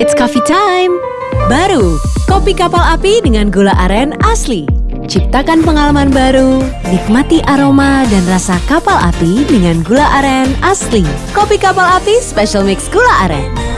It's coffee time! Baru, kopi kapal api dengan gula aren asli. Ciptakan pengalaman baru, nikmati aroma dan rasa kapal api dengan gula aren asli. Kopi kapal api special mix gula aren.